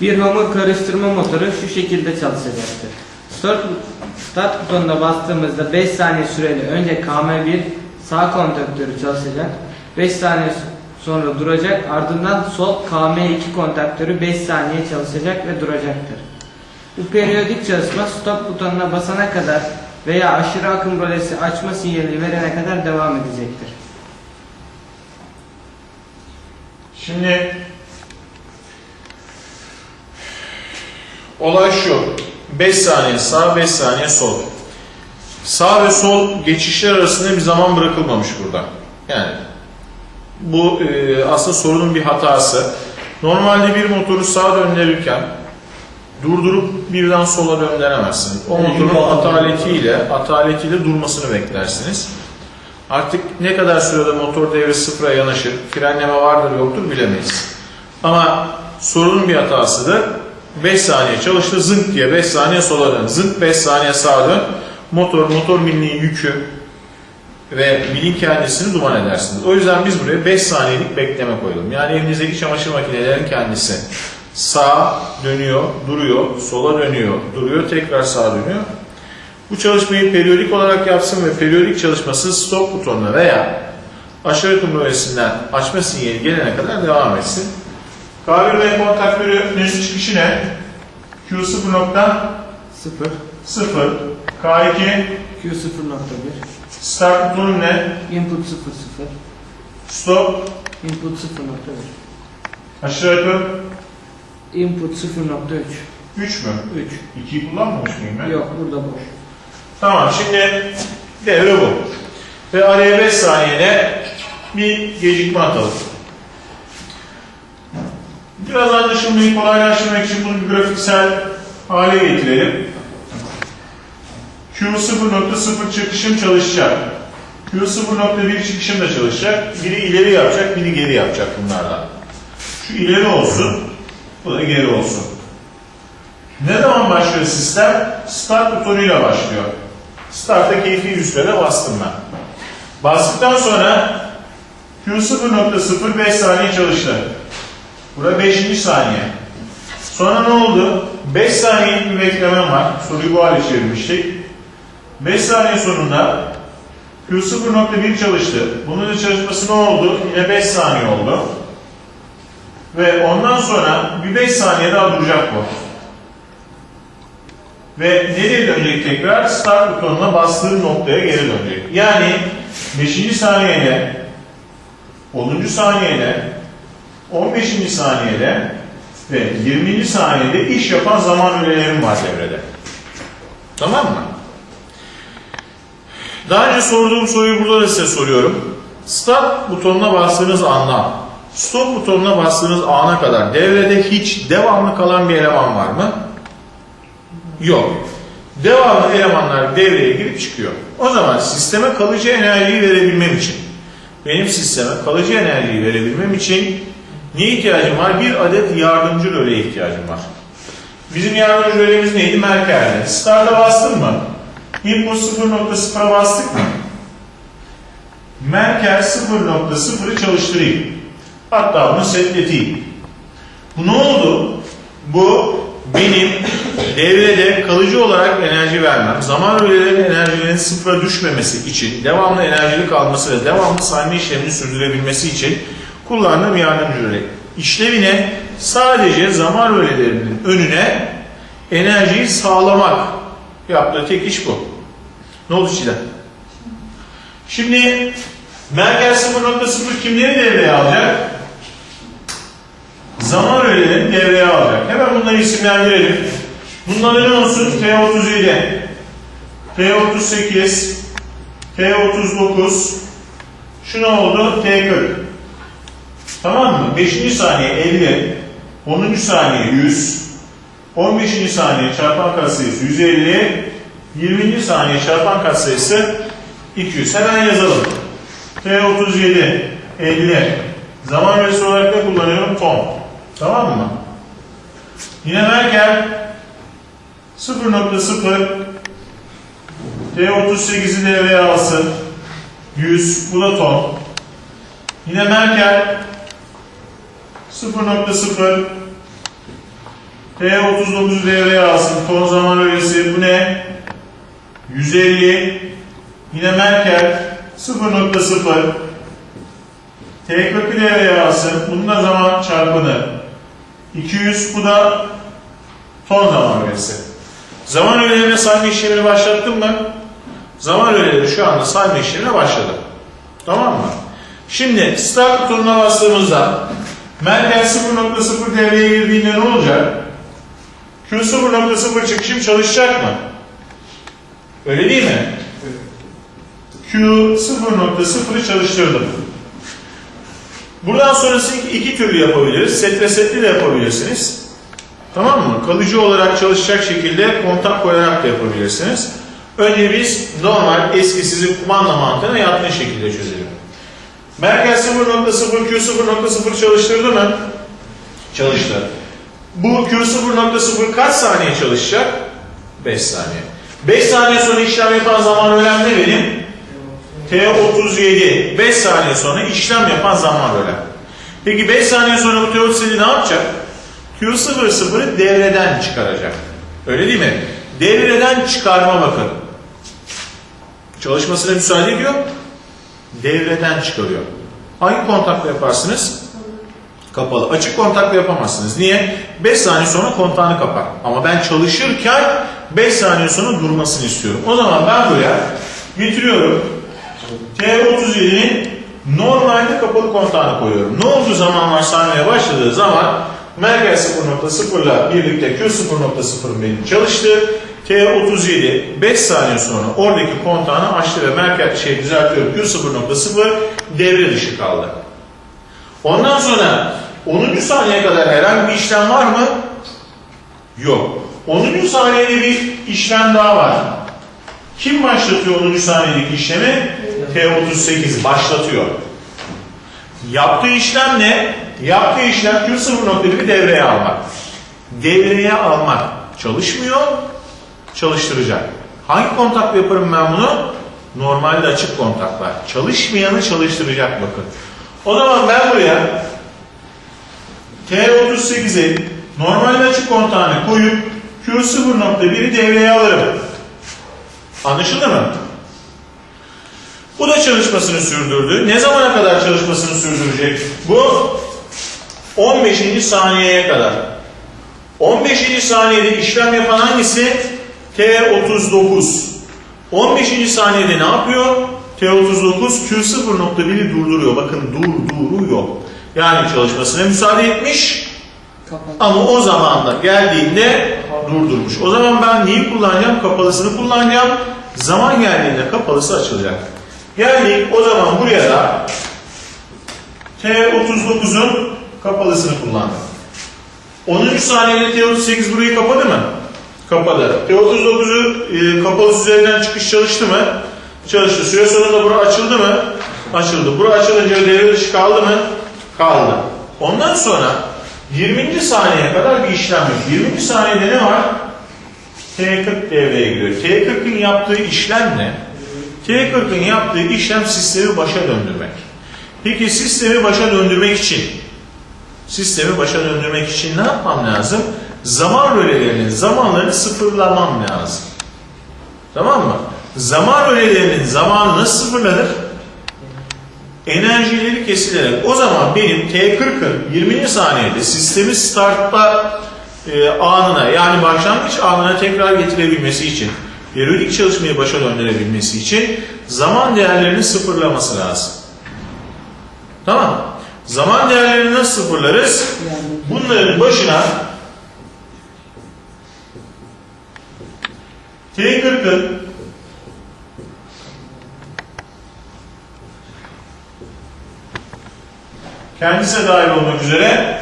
Bir hamur karıştırma motoru şu şekilde çalışacaktır. Start, start butonuna bastığımızda 5 saniye süreli önce KM1 sağ kontaktörü çalışacak. 5 saniye sonra duracak. Ardından sol KM2 kontaktörü 5 saniye çalışacak ve duracaktır. Bu periyodik çalışma stop butonuna basana kadar veya aşırı akım rolesi açma sinyali verene kadar devam edecektir. Şimdi olay şu. 5 saniye sağ, 5 saniye sol. Sağ ve sol geçişler arasında bir zaman bırakılmamış burada. Yani bu e, aslında sorunun bir hatası. Normalde bir motoru sağa döndürürken durdurup birden sola döndüremezsiniz. O motorun ataletiyle, ataletiyle durmasını beklersiniz. Artık ne kadar sürede motor devri sıfıra yanaşır, frenleme vardır yoktur bilemeyiz. Ama sorunun bir hatasıdır. 5 saniye çalıştı, zınk diye 5 saniye sola dön, zınk 5 saniye sağa dön. Motor, motor milinin yükü ve milin kendisini duman edersiniz. O yüzden biz buraya 5 saniyelik bekleme koyalım. Yani evinizdeki çamaşır makinelerin kendisi sağa dönüyor, duruyor, sola dönüyor, duruyor, tekrar sağa dönüyor. Bu çalışmayı periyodik olarak yapsın ve periyodik çalışması stop butonuna veya aşağı akım açma sinyali gelene kadar devam etsin. K1 ve kontaktörünün çıkışı ne? Q0.0 0 K2 Q0.1 start butonu ne? Input 0 Stop 0 Input 0.1 aşağı akım Input 0.3 3 mü? 3 2'yi kullanmamış mıyım ben? Yok burada boş. Tamam şimdi devre bu. Ve araya 5 saniyede bir gecikme atalım. Biraz anlaşılmayı kolaylaştırmak için bunu bir grafiksel hale getirelim. Q0.0 çıkışım çalışacak. Q0.1 çıkışım da çalışacak. Biri ileri yapacak, biri geri yapacak bunlardan. Şu ileri olsun, bu da geri olsun. Ne zaman başlıyor sistem? Start butonuyla başlıyor. Start'a keyfi sürede bastım ben. Bastıktan sonra Q0.0 5 saniye çalıştı. Burada 5. saniye. Sonra ne oldu? 5 saniyelik bir beklemem var. Soruyu bu hale çevirmiştik. 5 saniye sonunda Q0.1 çalıştı. Bunun çalışması ne oldu? Yine 5 saniye oldu. Ve ondan sonra bir 5 saniye daha duracak bu. Ve nereye dönecek tekrar? Start butonuna bastığım noktaya geri dönecek. Yani 5. saniyede, 10. saniyede, 15. saniyede ve 20. saniyede iş yapan zaman ürelerim var devrede. Tamam mı? Daha önce sorduğum soruyu burada da size soruyorum. Start butonuna bastığınız andan stop butonuna bastığınız ana kadar devrede hiç devamlı kalan bir eleman var mı? Yok. Devamlı elemanlar devreye girip çıkıyor. O zaman sisteme kalıcı enerjiyi verebilmem için, benim sisteme kalıcı enerjiyi verebilmem için ne ihtiyacım var? Bir adet yardımcı röleye ihtiyacım var. Bizim yardımcı rölemiz neydi? Merkel'de. Start'a bastın mı? Input 0.0'a bastık mı? Merkel 0.0'ı çalıştırayım. Hatta bunu setleteyim. Bu ne oldu? Bu benim devrede kalıcı olarak enerji vermem, zaman rölelerin enerjilerinin sıfıra düşmemesi için, devamlı enerjili kalması ve devamlı sayma işlemini sürdürebilmesi için kullandığım yardımcı röle. İşlevine sadece zaman rölelerinin önüne enerjiyi sağlamak yaptığı tek iş bu. Ne oldu Çiğdem? Şimdi Merkel 0.0 kimleri devreye alacak? Zaman rölelerini devreye alacak. Hemen bunları isimlendirelim. Bunların ne olsun? T37, T38, T39, şu ne oldu? T40. Tamam mı? 5. saniye 50, 10. saniye 100, 15. saniye çarpan katsayısı 150, 20. saniye çarpan katsayısı 200. Hemen yazalım. T37, 50. Zaman rölesi olarak ne kullanıyorum? Ton. Tamam mı? Yine Merkel 0.0 T38'i devreye alsın. 100. Bu da ton. Yine Merkel 0.0 T39 devreye alsın. Ton zaman öğesi bu ne? 150. Yine Merkel 0.0. T40'ı devreye alsın. Bunun da zaman çarpını 200. Bu da ton zaman öğesi. Zaman öğelerine sayma işlemini başlattım mı? Zaman öğeleri şu anda sayma işlemine başladı. Tamam mı? Şimdi start butonuna bastığımızda Merkel 0.0 devreye girdiğinde ne olacak? Q 0.0 çıkışım çalışacak mı? Öyle değil mi? Q 0.0'ı çalıştırdım. Buradan sonrası iki, iki türlü yapabiliriz. Set ve setli de yapabilirsiniz. Tamam mı? Kalıcı olarak çalışacak şekilde kontak koyarak da yapabilirsiniz. Önce biz normal eski sizin kumanda mantığına yatkın şekilde çözelim. Merkel 0.0 Q 0.0 çalıştırdı mı? Çalıştı. Bu Q 0.0 kaç saniye çalışacak? 5 saniye. 5 saniye sonra işlem yapan zaman önemli benim. T37. 5 saniye sonra işlem yapan zaman önemli. Peki 5 saniye sonra bu T37 ne yapacak? Q00'ı devreden çıkaracak. Öyle değil mi? Devreden çıkarma bakın. Çalışmasına müsaade ediyor. Devreden çıkarıyor. Hangi kontakla yaparsınız? Kapalı. Açık kontakla yapamazsınız. Niye? 5 saniye sonra kontağını kapar. Ama ben çalışırken 5 saniye sonra durmasını istiyorum. O zaman ben buraya getiriyorum. T37'nin normalde kapalı kontağını koyuyorum. Ne olduğu zamanlar saymaya başladığı zaman Merkel 0.0 ile birlikte Q 0.0 benim çalıştı. T37 5 saniye sonra oradaki kontağını açtı ve Merkel şey düzeltiyorum Q 0.0 devre dışı kaldı. Ondan sonra 10. saniyeye kadar herhangi bir işlem var mı? Yok. 10. saniyede bir işlem daha var. Kim başlatıyor 10. saniyedeki işlemi? T38 başlatıyor. Yaptığı işlem ne? Yaptığı işlem Q0.1'i devreye almak. Devreye almak çalışmıyor, çalıştıracak. Hangi kontakla yaparım ben bunu? Normalde açık kontaklar. Çalışmayanı çalıştıracak bakın. O zaman ben buraya T38'i normalde açık kontağına koyup Q0.1'i devreye alırım. Anlaşıldı mı? Bu da çalışmasını sürdürdü. Ne zamana kadar çalışmasını sürdürecek? Bu 15. saniyeye kadar. 15. saniyede işlem yapan hangisi? T39. 15. saniyede ne yapıyor? T39 Q0.1'i durduruyor. Bakın durduruyor. Yani çalışmasına müsaade etmiş ama o zaman da geldiğinde durdurmuş. O zaman ben neyi kullanacağım? Kapalısını kullanacağım. Zaman geldiğinde kapalısı açılacak. Geldik o zaman buraya da T39'un kapalısını kullandım. 10. saniyede T38 burayı kapadı mı? Kapadı. T39'u e, kapalı üzerinden çıkış çalıştı mı? Çalıştı. Süre sonunda bura açıldı mı? Açıldı. Bura açılınca devre dışı kaldı mı? Kaldı. Ondan sonra 20. saniyeye kadar bir işlem yok. 20. saniyede ne var? T40 devreye giriyor. T40'ın yaptığı işlem ne? T40'ın yaptığı işlem sistemi başa döndürmek. Peki sistemi başa döndürmek için sistemi başa döndürmek için ne yapmam lazım? Zaman rölelerinin zamanlarını sıfırlamam lazım. Tamam mı? Zaman rölelerinin zamanı nasıl sıfırlanır? Enerjileri kesilerek. O zaman benim T40'ın 20. saniyede sistemi startla e, anına yani başlangıç anına tekrar getirebilmesi için periyodik çalışmayı başa döndürebilmesi için zaman değerlerini sıfırlaması lazım. Tamam. Zaman değerlerini nasıl sıfırlarız? Bunların başına T40'ın kendisine dahil olmak üzere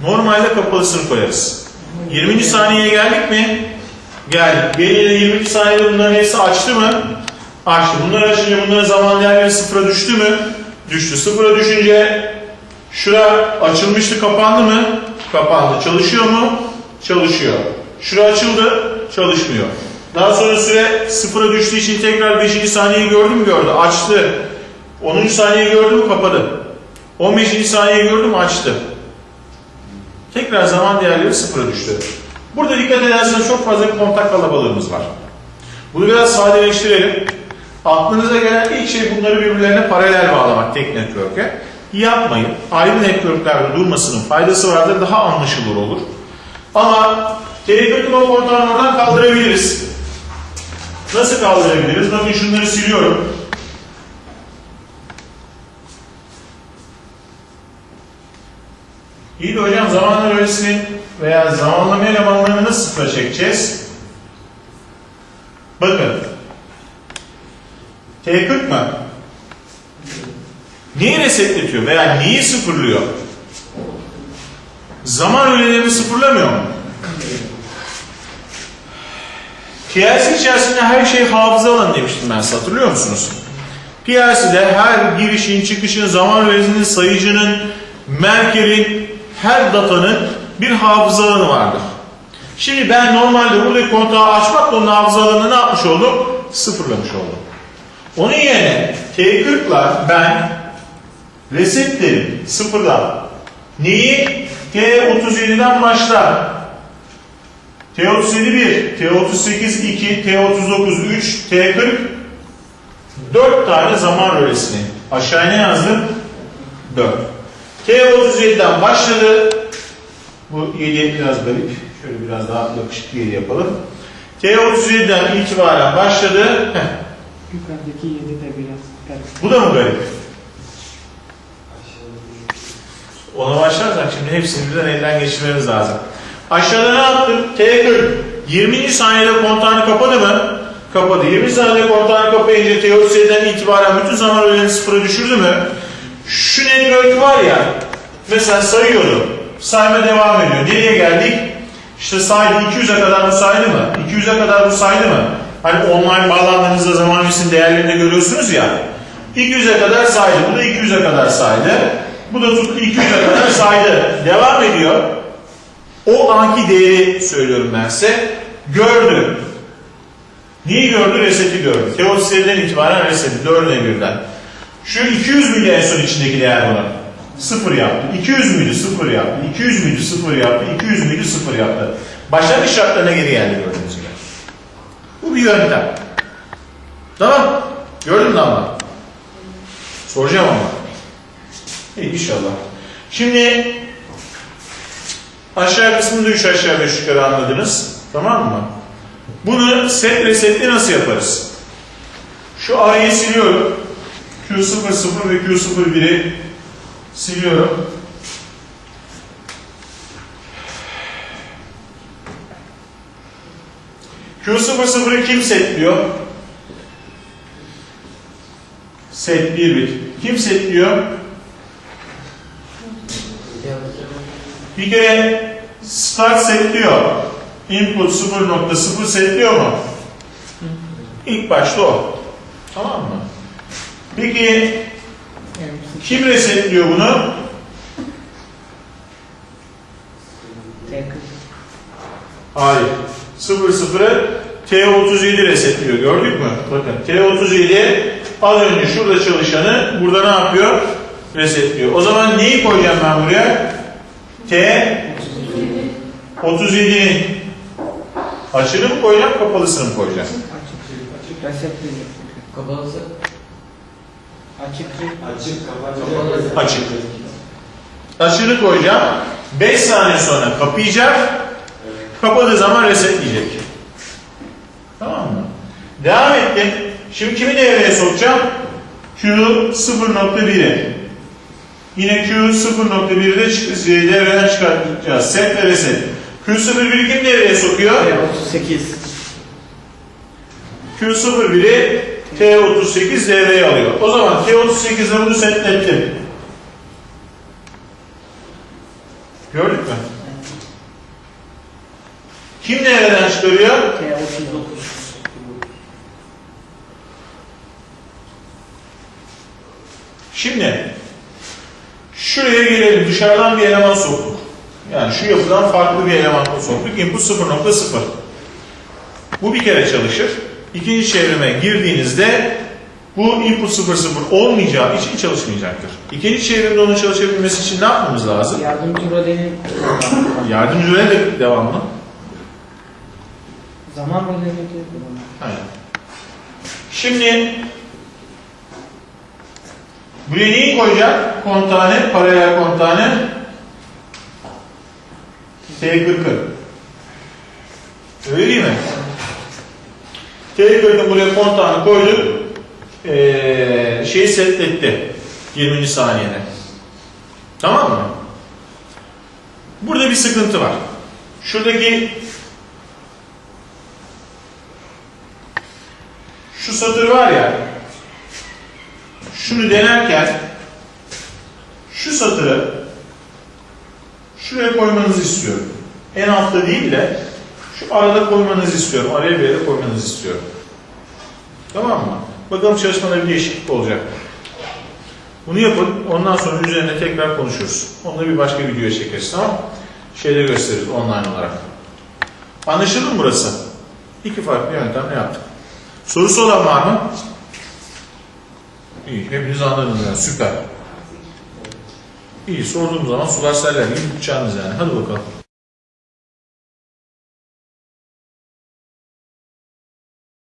normalde kapalısını koyarız. 20. saniyeye geldik mi? Geldik. Belirli 20. saniyede bunların hepsi açtı mı? Açtı. Bunlar açınca bunların zaman değerleri sıfıra düştü mü? Düştü. Sıfıra düşünce şura açılmıştı kapandı mı? Kapandı. Çalışıyor mu? Çalışıyor. Şura açıldı. Çalışmıyor. Daha sonra süre sıfıra düştüğü için tekrar 5. saniyeyi gördü mü? Gördü. Açtı. 10. saniyeyi gördü mü? Kapadı. 15. saniyeyi gördü mü? Açtı. Tekrar zaman değerleri sıfıra düştü. Burada dikkat ederseniz çok fazla kontak kalabalığımız var. Bunu biraz sadeleştirelim. Aklınıza gelen ilk şey bunları birbirlerine paralel bağlamak tek network'e. Yapmayın. Ayrı network'lerde durmasının faydası vardır. Daha anlaşılır olur. Ama telekötü o kontağını oradan kaldırabiliriz. Nasıl kaldırabiliriz? Bakın şunları siliyorum. İyi de hocam zamanla öğresinin veya zamanlama elemanlarını nasıl sıfıra çekeceğiz? Bakın. T40 mı? Neyi resetletiyor veya neyi sıfırlıyor? Zaman öğelerini sıfırlamıyor mu? PLC içerisinde her şey hafıza alanı demiştim ben hatırlıyor musunuz? PLC'de her girişin, çıkışın, zaman öğesinin, sayıcının, merkerin, her datanın bir hafıza alanı vardır. Şimdi ben normalde buradaki kontağı açmakla onun hafıza alanını ne yapmış oldum? Sıfırlamış oldum. Onun yerine T40'la ben resetlerim sıfırdan. Neyi? T37'den başlar. T37 1, T38 2, T39 3, T40 4 tane zaman rölesini. Aşağıya ne yazdım? 4. T37'den başladı. Bu 7 biraz garip. Şöyle biraz daha yakışıklı 7 yapalım. T37'den itibaren başladı. Heh. Yukarıdaki 7 de biraz garip. Bu da mı garip? Ona başlarsak şimdi hepsini birden elden geçirmemiz lazım. Aşağıda ne yaptım? T40. 20. saniyede kontağını kapadı mı? Kapadı. 20 saniyede kontağını kapayınca T37'den itibaren bütün zaman öğelerini sıfıra düşürdü mü? Şu network var ya, mesela sayıyorum. Sayma devam ediyor. Nereye geldik? İşte saydı 200'e kadar bu saydı mı? 200'e kadar bu saydı mı? Hani online bağlandığınızda zaman öğesinin değerlerini görüyorsunuz ya. 200'e kadar saydı. Bu da 200'e kadar saydı. Bu da tuttu 200'e kadar saydı. Devam ediyor. O anki değeri söylüyorum ben size. Gördü. Neyi gördü? Reseti gördü. Teodosiden itibaren reseti. Dördüne birden. Şu 200 müydü en son içindeki değer buna? Sıfır yaptı. 200 müydü? Sıfır yaptı. 200 müydü? Sıfır yaptı. 200 müydü? Sıfır yaptı. Başlangıç şartlarına geri geldi gördüğünüz gibi. Bu bir yöntem. Tamam. Gördün mü ama? Soracağım ama. İyi inşallah. Şimdi aşağı kısmında 3 aşağı 5 yukarı anladınız. Tamam mı? Bunu set resetli nasıl yaparız? Şu A'yı siliyorum. Q00 ve Q01'i siliyorum. Q00'ı kim setliyor? Set 1 bit. Kim setliyor? Bir kere start setliyor. Input 0.0 setliyor mu? İlk başta o. Tamam mı? Peki kim resetliyor bunu? T40. Hayır. 00'ı T37 resetliyor. Gördük mü? Bakın T37 az önce şurada çalışanı burada ne yapıyor? Resetliyor. O zaman neyi koyacağım ben buraya? T 37'nin açığını mı koyacağım, kapalısını mı koyacağım? Açık. Resetli. Kapalısı. Açık. Açık kapalı. Açık. Açığını koyacağım. 5 saniye sonra kapayacak. Kapadığı zaman resetleyecek. Tamam mı? Devam ettim. Şimdi kimi devreye sokacağım? Q 0.1'i. Yine Q 0.1'i de devreden çıkartacağız. Set ve reset. Q 01'i kim devreye sokuyor? T38. Q01'i T38 devreye alıyor. O zaman T38'de bunu setlettim. Gördük mü? Kim nereden çıkarıyor? T39. Şimdi şuraya gelelim. Dışarıdan bir eleman soktuk. Yani şu yapıdan farklı bir eleman soktuk. Input 0.0. Bu bir kere çalışır. İkinci çevrime girdiğinizde Bu input 0 0 olmayacağı için çalışmayacaktır. İkinci çevrimde onun çalışabilmesi için ne yapmamız lazım? Yardımcı rolünün Yardımcı öğe de devamlı. zaman rolünü Aynen. Şimdi buraya neyi koyacak? Kontane, paralel kontane T40'ı. Öyle değil mi? T40'ı buraya kontağını koyduk. Ee, şeyi setletti. 20. saniyede. Tamam mı? Burada bir sıkıntı var. Şuradaki şu satır var ya şunu denerken şu satırı şuraya koymanızı istiyorum. En altta değil de şu arada koymanızı istiyorum. Araya bir yere koymanızı istiyorum. Tamam mı? Bakalım çalışmada bir değişiklik olacak. Bunu yapın. Ondan sonra üzerine tekrar konuşuruz. Onu bir başka videoya çekeriz. Tamam? Şeyde gösteririz online olarak. Anlaşıldı mı burası? İki farklı yöntemle yaptık. Sorusu olan var mı? İyi, hepiniz anladınız yani, süper. İyi, sorduğum zaman sular seller gibi yani. Hadi bakalım.